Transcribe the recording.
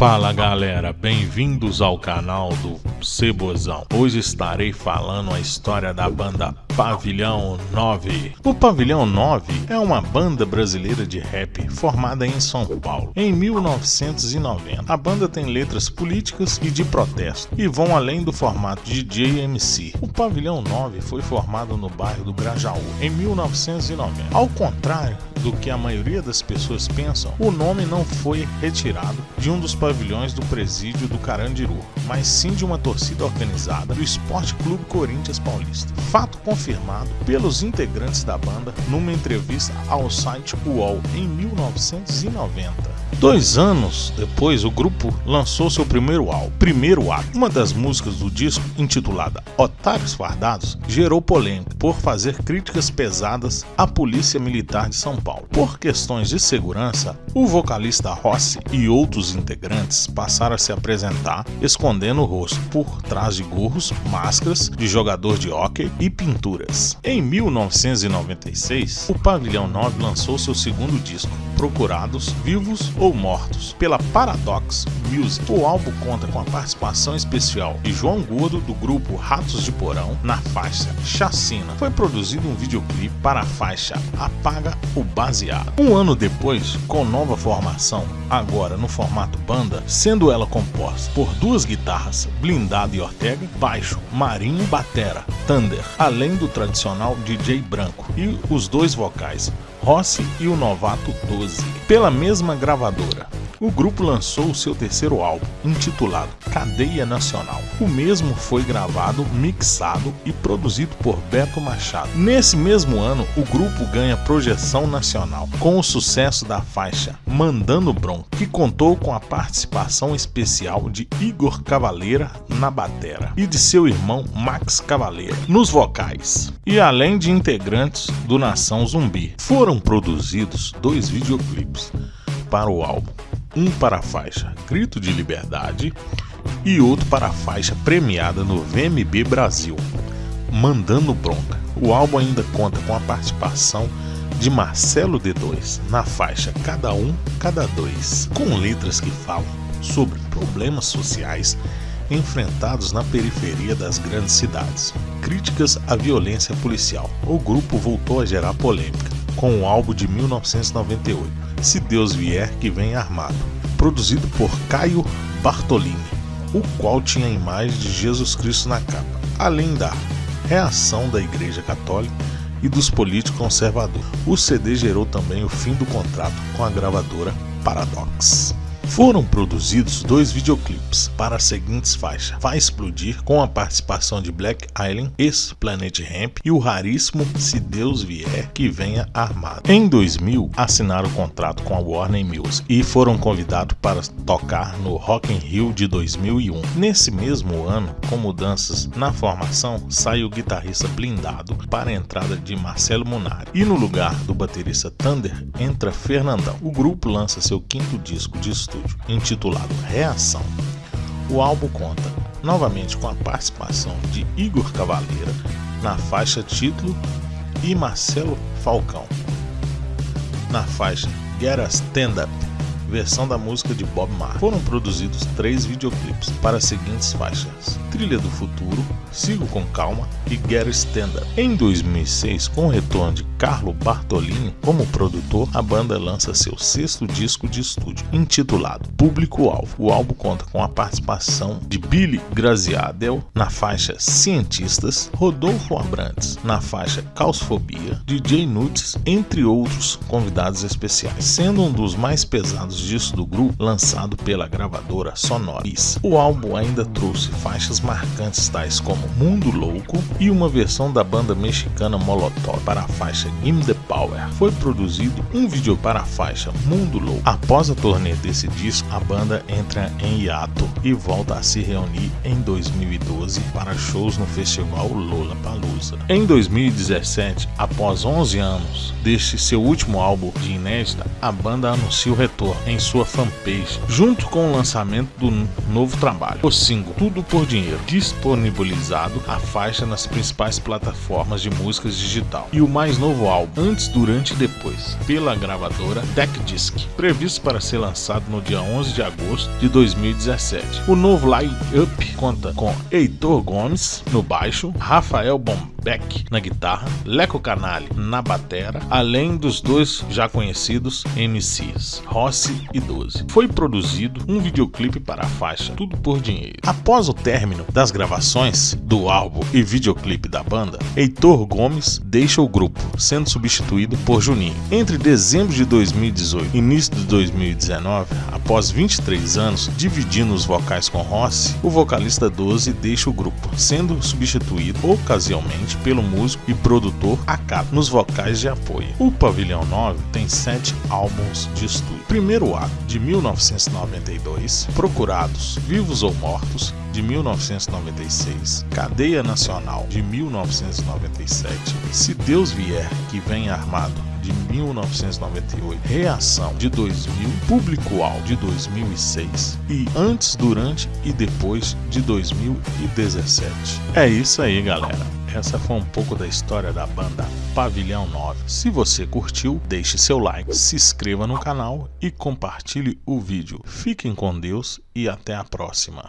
Fala galera, bem-vindos ao canal do Cebozão. Hoje estarei falando a história da banda Pavilhão 9. O Pavilhão 9 é uma banda brasileira de rap formada em São Paulo em 1990. A banda tem letras políticas e de protesto e vão além do formato de JMC. O Pavilhão 9 foi formado no bairro do Grajaú em 1990. Ao contrário do que a maioria das pessoas pensam, o nome não foi retirado de um dos pavilhões do presídio do Carandiru, mas sim de uma torcida organizada do Esporte Clube Corinthians Paulista. Fato confirmado pelos integrantes da banda numa entrevista ao site UOL em 1990. Dois anos depois, o grupo lançou seu primeiro álbum, Primeiro Ato. Uma das músicas do disco, intitulada Otários Fardados, gerou polêmica por fazer críticas pesadas à Polícia Militar de São Paulo. Por questões de segurança, o vocalista Rossi e outros integrantes passaram a se apresentar escondendo o rosto por trás de gorros, máscaras de jogador de hóquei e pinturas. Em 1996, o Pavilhão 9 lançou seu segundo disco, Procurados Vivos ou Mortos, pela Paradox Music. O álbum conta com a participação especial de João Gordo do grupo Ratos de Porão na faixa Chacina. Foi produzido um videoclipe para a faixa Apaga o Baseado. Um ano depois, com nova formação, agora no formato banda, sendo ela composta por duas guitarras, Blindado e Ortega, baixo, Marinho, Batera, Thunder, além do tradicional DJ branco e os dois vocais, Rossi e o Novato 12, pela mesma gravadora. O grupo lançou o seu terceiro álbum, intitulado Cadeia Nacional. O mesmo foi gravado, mixado e produzido por Beto Machado. Nesse mesmo ano, o grupo ganha projeção nacional com o sucesso da faixa Mandando Bron, que contou com a participação especial de Igor Cavaleira na batera e de seu irmão Max Cavaleira nos vocais. E além de integrantes do Nação Zumbi, foram produzidos dois videoclipes para o álbum um para a faixa Grito de Liberdade e outro para a faixa premiada no VMB Brasil, Mandando Bronca. O álbum ainda conta com a participação de Marcelo D2 na faixa Cada Um, Cada Dois, com letras que falam sobre problemas sociais enfrentados na periferia das grandes cidades. Críticas à violência policial. O grupo voltou a gerar polêmica com o álbum de 1998, Se Deus Vier que Vem Armado, produzido por Caio Bartolini, o qual tinha a imagem de Jesus Cristo na capa, além da reação da Igreja Católica e dos políticos conservadores. O CD gerou também o fim do contrato com a gravadora Paradox. Foram produzidos dois videoclipes para as seguintes faixas: Vai Explodir, com a participação de Black Island, ex-Planet Ramp e o raríssimo Se Deus Vier que Venha Armado. Em 2000, assinaram contrato com a Warner Music e foram convidados para tocar no Rock in Rio de 2001. Nesse mesmo ano, com mudanças na formação, sai o guitarrista blindado para a entrada de Marcelo Munari e no lugar do baterista Thunder entra Fernandão. O grupo lança seu quinto disco de estúdio estúdio, intitulado Reação. O álbum conta novamente com a participação de Igor Cavaleira na faixa título e Marcelo Falcão na faixa Get a Stand Up versão da música de Bob Marley. Foram produzidos três videoclipes para as seguintes faixas: Trilha do Futuro, Sigo com Calma e Get Stand Up. Em 2006, com o retorno de Carlo Bartolini como produtor, a banda lança seu sexto disco de estúdio, intitulado Público Alvo. O álbum conta com a participação de Billy Graziadel na faixa Cientistas, Rodolfo Abrantes na faixa Causfobia, DJ Nudes, entre outros convidados especiais, sendo um dos mais pesados discos do grupo lançado pela gravadora Sonoris. O álbum ainda trouxe faixas marcantes tais como Mundo Louco e uma versão da banda mexicana Molotov para a faixa Give the Power. Foi produzido um vídeo para a faixa Mundo Louco. Após a turnê desse disco, a banda entra em hiato e volta a se reunir em 2012 para shows no festival Lollapalooza. Em 2017, após 11 anos deste seu último álbum de inédita, a banda anuncia o retorno em sua fanpage, junto com o lançamento do novo trabalho, o single Tudo por Dinheiro, disponibilizado a faixa nas principais plataformas de músicas digital, e o mais novo álbum, Antes, Durante e Depois, pela gravadora Tech Disc, previsto para ser lançado no dia 11 de agosto de 2017. O novo line-up conta com Heitor Gomes no baixo, Rafael Bombeck na guitarra, Leco Canali na batera, além dos dois já conhecidos MCs, Rossi e Doze. Foi produzido um videoclipe para a faixa Tudo por Dinheiro. Após o término das gravações do álbum e videoclipe da banda, Heitor Gomes deixa o grupo, sendo substituído por Juninho. Entre dezembro de 2018 e início de 2019, após 23 anos dividindo os vocais com Rossi, o vocalista 12 deixa o grupo, sendo substituído ocasionalmente pelo músico e produtor Akato nos vocais de apoio. O Pavilhão 9 tem sete álbuns de estúdio. Primeiro ato, de 1992, Procurados, Vivos ou Mortos, de 1996, Cadeia Nacional, de 1997, Se Deus Vier, que vem armado, de 1998, Reação de 2000, Público-Alvo de 2006 e Antes, Durante e Depois de 2017. É isso aí, galera. Essa foi um pouco da história da banda Pavilhão 9. Se você curtiu, deixe seu like, se inscreva no canal e compartilhe o vídeo. Fiquem com Deus e até a próxima.